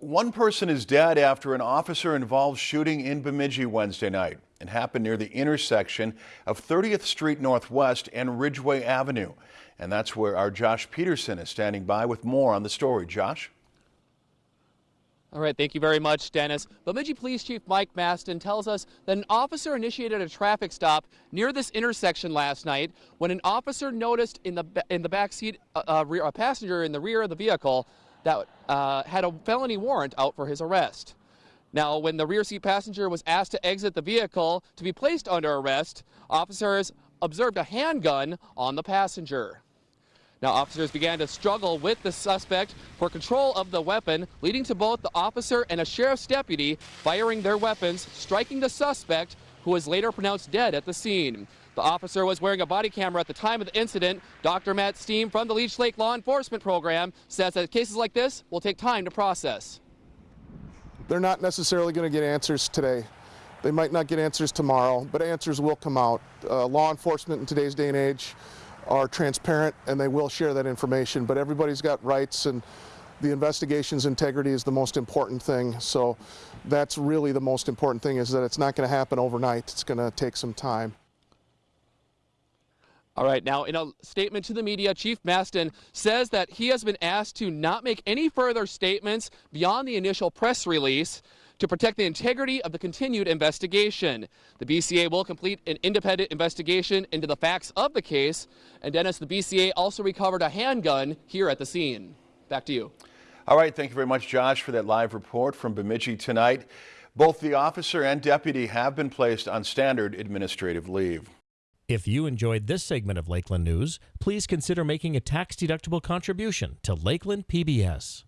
One person is dead after an officer-involved shooting in Bemidji Wednesday night. It happened near the intersection of 30th Street Northwest and Ridgeway Avenue. And that's where our Josh Peterson is standing by with more on the story. Josh? All right, thank you very much, Dennis. Bemidji Police Chief Mike Mastin tells us that an officer initiated a traffic stop near this intersection last night when an officer noticed in the in the back seat uh, uh a passenger in the rear of the vehicle that uh, had a felony warrant out for his arrest. Now, when the rear seat passenger was asked to exit the vehicle to be placed under arrest, officers observed a handgun on the passenger. Now, officers began to struggle with the suspect for control of the weapon, leading to both the officer and a sheriff's deputy firing their weapons, striking the suspect, who was later pronounced dead at the scene. The officer was wearing a body camera at the time of the incident. Dr. Matt Steen from the Leech Lake Law Enforcement Program says that cases like this will take time to process. They're not necessarily going to get answers today. They might not get answers tomorrow, but answers will come out. Uh, law enforcement in today's day and age are transparent and they will share that information, but everybody's got rights and the investigation's integrity is the most important thing. So that's really the most important thing is that it's not going to happen overnight. It's going to take some time. All right, now in a statement to the media, Chief Mastin says that he has been asked to not make any further statements beyond the initial press release to protect the integrity of the continued investigation. The BCA will complete an independent investigation into the facts of the case. And Dennis, the BCA also recovered a handgun here at the scene. Back to you. All right, thank you very much, Josh, for that live report from Bemidji tonight. Both the officer and deputy have been placed on standard administrative leave. If you enjoyed this segment of Lakeland News, please consider making a tax-deductible contribution to Lakeland PBS.